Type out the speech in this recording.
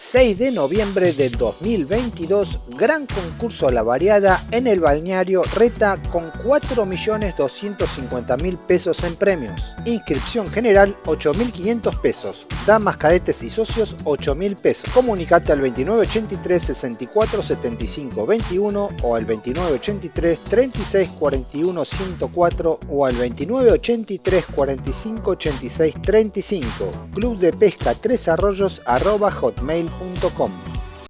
6 de noviembre de 2022, gran concurso a la variada en el balneario Reta con 4.250.000 pesos en premios. Inscripción general 8.500 pesos. Damas, cadetes y socios 8.000 pesos. Comunicate al 2983 64 75 21 o al 2983 36 41 104 o al 2983 45 86 35. Club de Pesca Tres Arroyos arroba gmail.com.